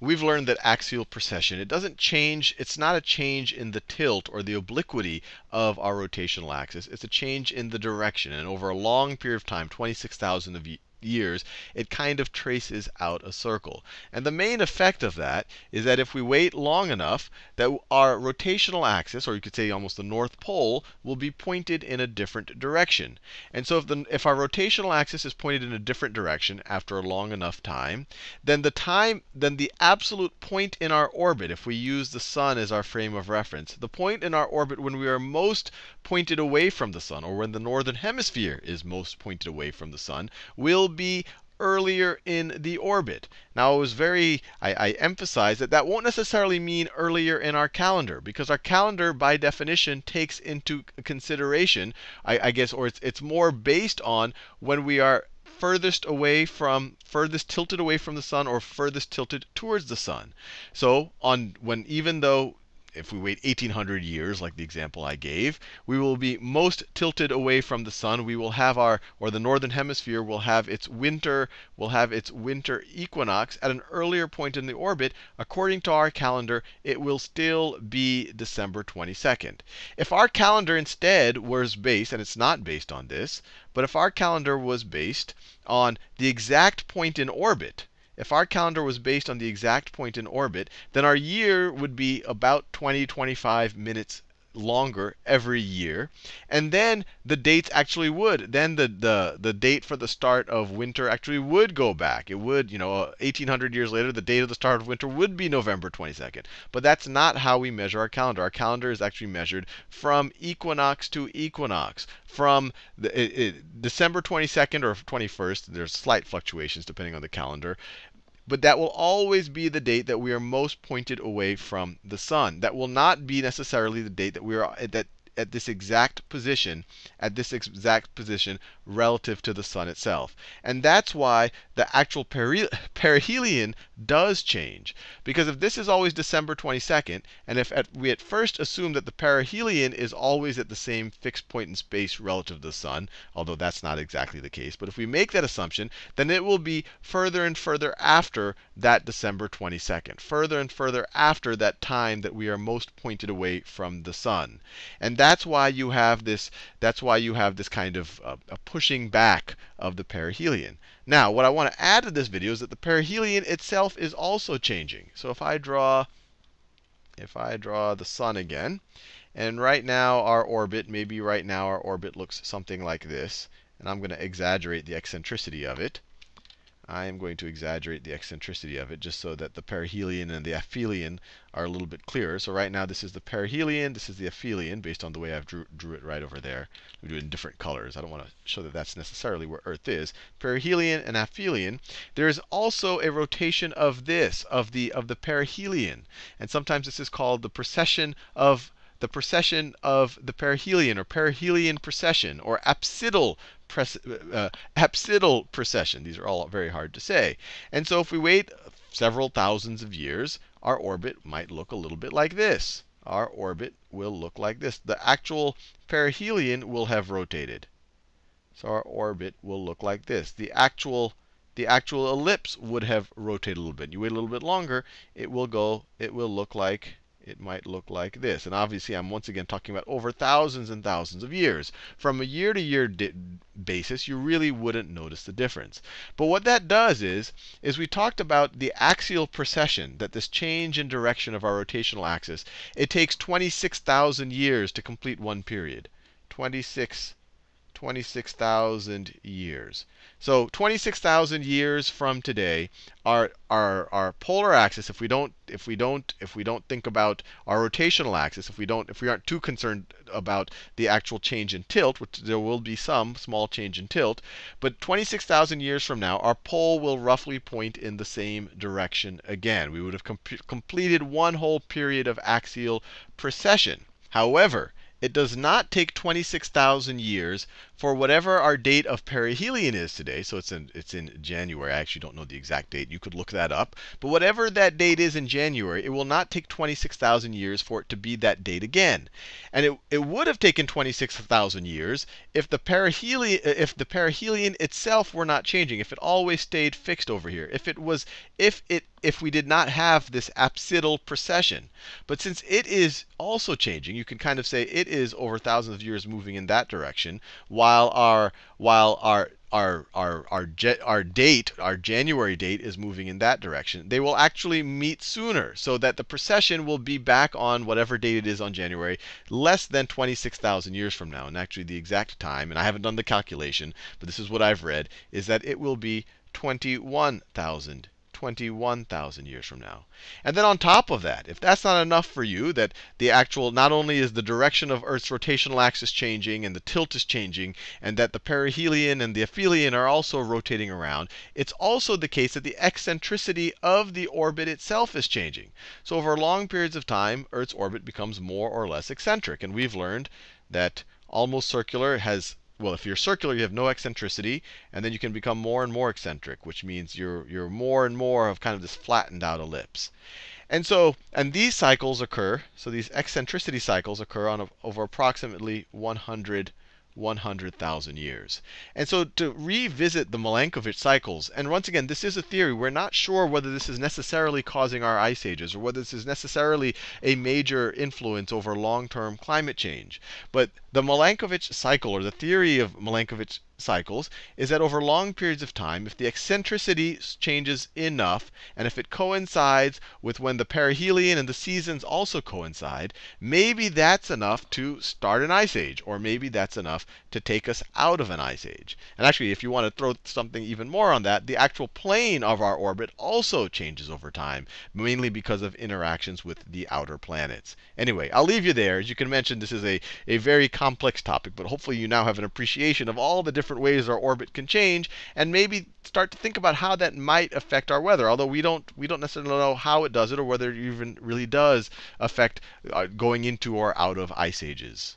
we've learned that axial precession, it doesn't change, it's not a change in the tilt or the obliquity of our rotational axis. It's a change in the direction. And over a long period of time, 26,000 of years, it kind of traces out a circle. And the main effect of that is that if we wait long enough, that our rotational axis, or you could say almost the north pole, will be pointed in a different direction. And so if, the, if our rotational axis is pointed in a different direction after a long enough time, then the time, then the absolute point in our orbit, if we use the sun as our frame of reference, the point in our orbit when we are most pointed away from the sun, or when the northern hemisphere is most pointed away from the sun, will be earlier in the orbit. Now, I was very, I, I emphasize that that won't necessarily mean earlier in our calendar, because our calendar, by definition, takes into consideration, I, I guess, or it's, it's more based on when we are furthest away from, furthest tilted away from the sun, or furthest tilted towards the sun. So, on when even though if we wait 1800 years, like the example I gave, we will be most tilted away from the sun. We will have our, or the northern hemisphere will have its winter, will have its winter equinox at an earlier point in the orbit. According to our calendar, it will still be December 22nd. If our calendar instead was based, and it's not based on this, but if our calendar was based on the exact point in orbit, if our calendar was based on the exact point in orbit, then our year would be about 20, 25 minutes longer every year. And then the dates actually would, then the, the, the date for the start of winter actually would go back. It would, you know, uh, 1800 years later, the date of the start of winter would be November 22nd. But that's not how we measure our calendar. Our calendar is actually measured from equinox to equinox. From the, it, it, December 22nd or 21st, there's slight fluctuations depending on the calendar. But that will always be the date that we are most pointed away from the sun. That will not be necessarily the date that we are that at this exact position, at this exact position relative to the sun itself. And that's why the actual perihelion does change. Because if this is always December 22nd, and if at, we at first assume that the perihelion is always at the same fixed point in space relative to the sun, although that's not exactly the case, but if we make that assumption, then it will be further and further after that December 22nd, further and further after that time that we are most pointed away from the sun. And that's why you have this, that's why you have this kind of uh, a pushing back of the perihelion. Now, what I want to add to this video is that the perihelion itself is also changing. So if I draw, if I draw the sun again, and right now our orbit, maybe right now our orbit looks something like this. And I'm going to exaggerate the eccentricity of it. I am going to exaggerate the eccentricity of it just so that the perihelion and the aphelion are a little bit clearer. So right now this is the perihelion, this is the aphelion, based on the way I've drew, drew it right over there. We do it in different colors. I don't want to show that that's necessarily where Earth is. Perihelion and aphelion. There is also a rotation of this, of the of the perihelion. And sometimes this is called the precession of the precession of the perihelion, or perihelion precession, or apsidal uh, apsidal precession. These are all very hard to say. And so if we wait several thousands of years, our orbit might look a little bit like this. Our orbit will look like this. The actual perihelion will have rotated. So our orbit will look like this. The actual the actual ellipse would have rotated a little bit. You wait a little bit longer, it will go, it will look like it might look like this. And obviously, I'm once again talking about over thousands and thousands of years. From a year to year basis, you really wouldn't notice the difference. But what that does is, is we talked about the axial precession, that this change in direction of our rotational axis, it takes 26,000 years to complete one period. 26 26,000 years. So 26,000 years from today, our, our, our polar axis, if we don't if we don't if we don't think about our rotational axis, if we don't if we aren't too concerned about the actual change in tilt, which there will be some small change in tilt, but 26,000 years from now, our pole will roughly point in the same direction again. We would have com completed one whole period of axial precession. However, it does not take 26,000 years for whatever our date of perihelion is today. So it's in, it's in January. I actually don't know the exact date. You could look that up. But whatever that date is in January, it will not take 26,000 years for it to be that date again. And it, it would have taken 26,000 years if the, perihelion, if the perihelion itself were not changing, if it always stayed fixed over here. If it was, if it if we did not have this apsidal precession. But since it is also changing, you can kind of say it is over thousands of years moving in that direction, while our while our our our our, our date, our January date is moving in that direction. They will actually meet sooner, so that the precession will be back on whatever date it is on January, less than 26,000 years from now. And actually, the exact time, and I haven't done the calculation, but this is what I've read, is that it will be 21,000 21,000 years from now. And then on top of that, if that's not enough for you, that the actual, not only is the direction of Earth's rotational axis changing and the tilt is changing, and that the perihelion and the aphelion are also rotating around, it's also the case that the eccentricity of the orbit itself is changing. So over long periods of time, Earth's orbit becomes more or less eccentric. And we've learned that almost circular has well, if you're circular, you have no eccentricity, and then you can become more and more eccentric, which means you're you're more and more of kind of this flattened out ellipse. And so, and these cycles occur, so these eccentricity cycles occur on a, over approximately 100 100,000 years. And so to revisit the Milankovitch cycles, and once again, this is a theory. We're not sure whether this is necessarily causing our ice ages or whether this is necessarily a major influence over long-term climate change. But the Milankovitch cycle, or the theory of Milankovitch cycles is that over long periods of time, if the eccentricity changes enough, and if it coincides with when the perihelion and the seasons also coincide, maybe that's enough to start an ice age, or maybe that's enough to take us out of an ice age. And actually, if you want to throw something even more on that, the actual plane of our orbit also changes over time, mainly because of interactions with the outer planets. Anyway, I'll leave you there. As you can mention, this is a, a very complex topic, but hopefully you now have an appreciation of all the different different ways our orbit can change, and maybe start to think about how that might affect our weather. Although we don't we don't necessarily know how it does it or whether it even really does affect uh, going into or out of ice ages.